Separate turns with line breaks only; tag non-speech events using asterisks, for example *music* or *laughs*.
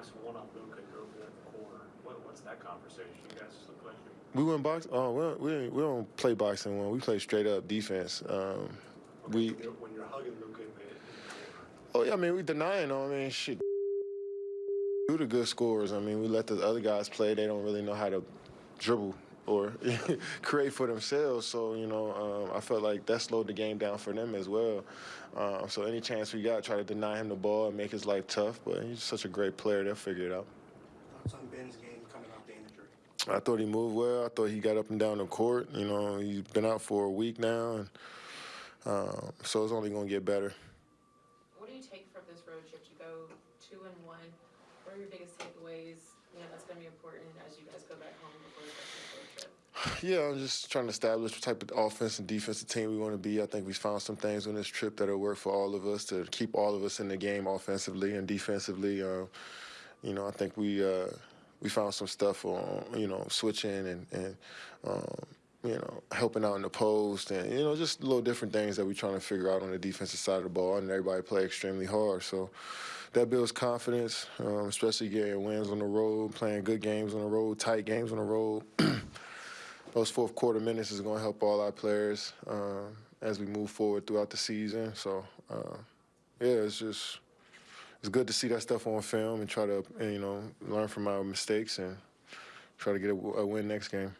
box one on Luka, there in the corner. What, what's that conversation? You guys just look like you.
We went box. Oh, we don't, we, we don't play boxing one. We play straight up defense. Um, we.
When you're, hugging Luka in the, in the corner.
Oh yeah, I mean we denying them. I mean shit. Do the good scores. I mean we let the other guys play. They don't really know how to dribble or *laughs* create for themselves. So you know, um, I felt like that slowed the game down for them as well. Um, so any chance we got, try to deny him the ball and make his life tough. But he's such a great player. They'll figure it out.
Thoughts on Ben's game coming off the injury?
I thought he moved well. I thought he got up and down the court. You know, he's been out for a week now, and um, so it's only going to get better.
What do you take from this road trip? You go two and one. What are your biggest takeaways? You know, that's gonna be important as you guys go back home before the rest of the road trip.
Yeah, I'm just trying to establish what type of offense and defensive team we want to be. I think we found some things on this trip that'll work for all of us to keep all of us in the game offensively and defensively. Uh, you know, I think we uh, we found some stuff on you know switching and and um, you know helping out in the post and you know just little different things that we're trying to figure out on the defensive side of the ball. And everybody play extremely hard, so that builds confidence, um, especially getting wins on the road, playing good games on the road, tight games on the road. *clears throat* those fourth quarter minutes is going to help all our players um, as we move forward throughout the season. So, uh, yeah, it's just it's good to see that stuff on film and try to you know learn from our mistakes and try to get a, a win next game.